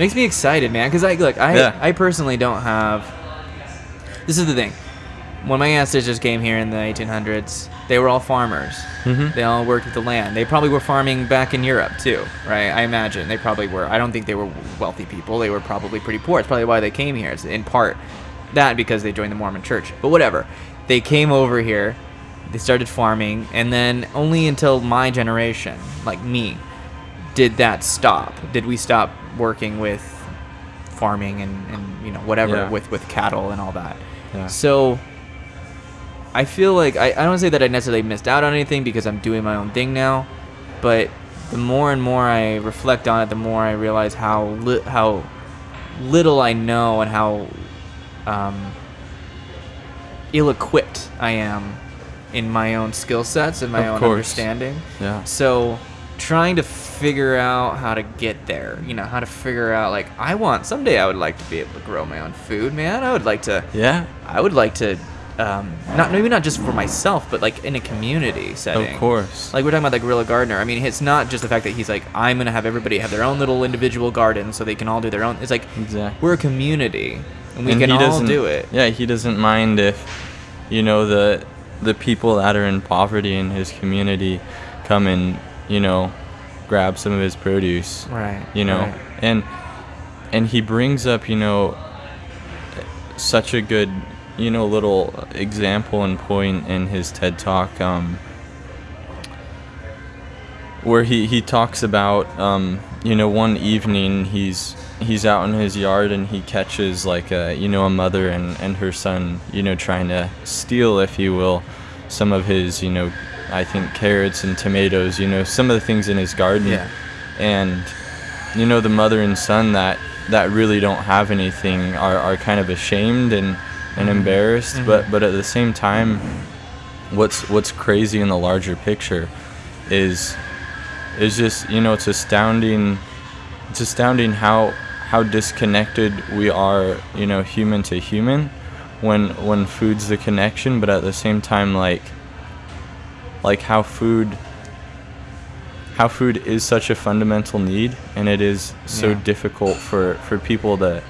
makes me excited, man. Because I look, I Yeah. I personally don't have. This is the thing. When my ancestors came here in the 1800s, they were all farmers. Mhm. They all worked with the land. They probably were farming back in Europe too, right? I imagine they probably were. I don't think they were wealthy people. They were probably pretty poor. It's probably why they came here. It's in part that because they joined the Mormon Church. But whatever. They came over here. They started farming, and then only until my generation, like me, did that stop. Did we stop working with farming and, and you know whatever Yeah. with with cattle and all that? Yeah. So I feel like I, I don't say that I necessarily missed out on anything because I'm doing my own thing now, but the more and more I reflect on it, the more I realize how li- how little I know and how um, ill-equipped I am in my own skill sets and my Of own course. understanding. Yeah. So trying to figure out how to get there, you know, how to figure out like I want someday I would like to be able to grow my own food, man. I would like to Yeah. I would like to, um, not maybe not just for myself, but like in a community setting. Of course. Like we're talking about the guerrilla gardener. I mean, it's not just the fact that he's like, I'm gonna have everybody have their own little individual garden so they can all do their own. It's like Exactly. we're a community and we And can he all doesn't- do it. Yeah, he doesn't mind if, you know, the the people that are in poverty in his community come and you know, grab some of his produce. Right. You know, right. and and he brings up you know such a good you know little example and point in his TED talk. Um, where he, he talks about um, you know one evening he's he's out in his yard and he catches like a you know a mother and, and her son you know trying to steal if you will some of his you know I think carrots and tomatoes you know some of the things in his garden. Yeah. and you know the mother and son that that really don't have anything are, are kind of ashamed and and mm-hmm. embarrassed. Mm-hmm. But but at the same time what's what's crazy in the larger picture is is just you know it's astounding it's astounding how how disconnected we are you know human to human when when food's the connection but at the same time like like how food how food is such a fundamental need and it is so Yeah. difficult for for people to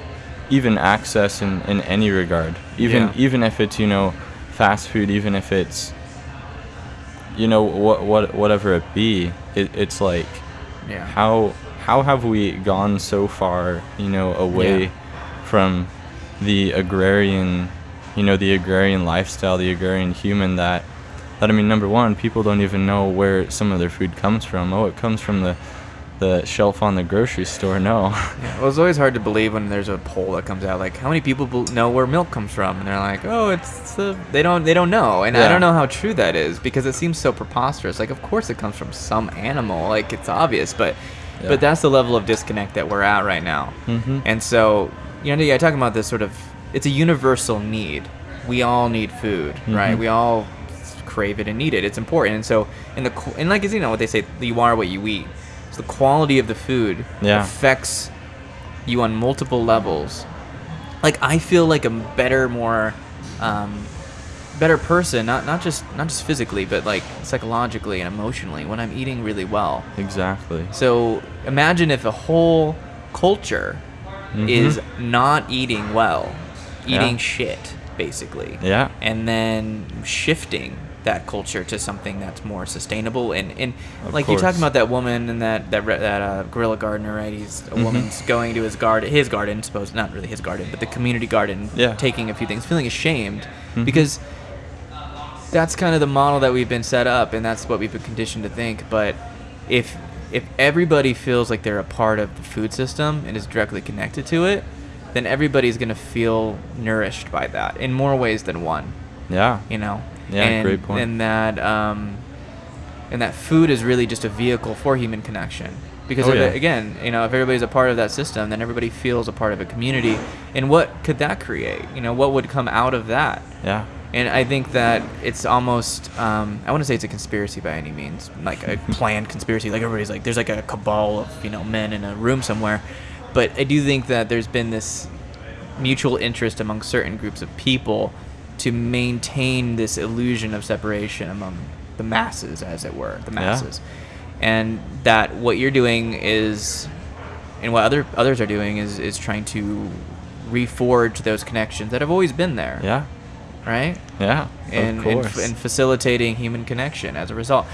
even access in in any regard even Yeah. even if it's you know fast food even if it's you know what what whatever it be it, it's like Yeah. how how have we gone so far you know away from the agrarian you know the agrarian lifestyle the agrarian human that that I mean number one people don't even know where some of their food comes from. Oh it comes from the the shelf on the grocery store. No. Yeah, well, it's always hard to believe when there's a poll that comes out like how many people know where milk comes from, and they're like, oh, it's the they don't they don't know, and I don't know how true that is because it seems so preposterous. Like, of course it comes from some animal, like it's obvious, but Yeah. but that's the level of disconnect that we're at right now, Mhm. and so you know, yeah, talking about this sort of it's a universal need. We all need food, right? Mhm. We all crave it and need it. It's important, and so in the and like is you know what they say, you are what you eat. So the quality of the food Yeah. affects you on multiple levels. Like I feel like a better, more um, better person, not not just not just physically, but like psychologically and emotionally when I'm eating really well. exactly So imagine if a whole culture Mhm. is not eating well, eating Yeah. shit basically yeah and then shifting that culture to something that's more sustainable and, and Of like you're talking about that woman and that that that uh, guerrilla gardener right he's a Mhm. woman's going to his garden his garden suppose not really his garden but the community garden Yeah. taking a few things feeling ashamed Mhm. because that's kind of the model that we've been set up and that's what we've been conditioned to think but if if everybody feels like they're a part of the food system and is directly connected to it then everybody's going to feel nourished by that in more ways than one yeah you know Yeah, and, great point. and that um and that food is really just a vehicle for human connection because Oh, yeah. it- again you know if everybody's a part of that system then everybody feels a part of a community and what could that create you know what would come out of that yeah and I think that it's almost, um, I want to say it's a conspiracy by any means, like a planned conspiracy. Like everybody's like, there's like a cabal of, you know, men in a room somewhere. But I do think that there's been this mutual interest among certain groups of people to maintain this illusion of separation among the masses, as it were, the Yeah. masses. And that what you're doing is and what other others are doing is is trying to reforge those connections that have always been there. Yeah. Right. Yeah. And and, and facilitating human connection as a result.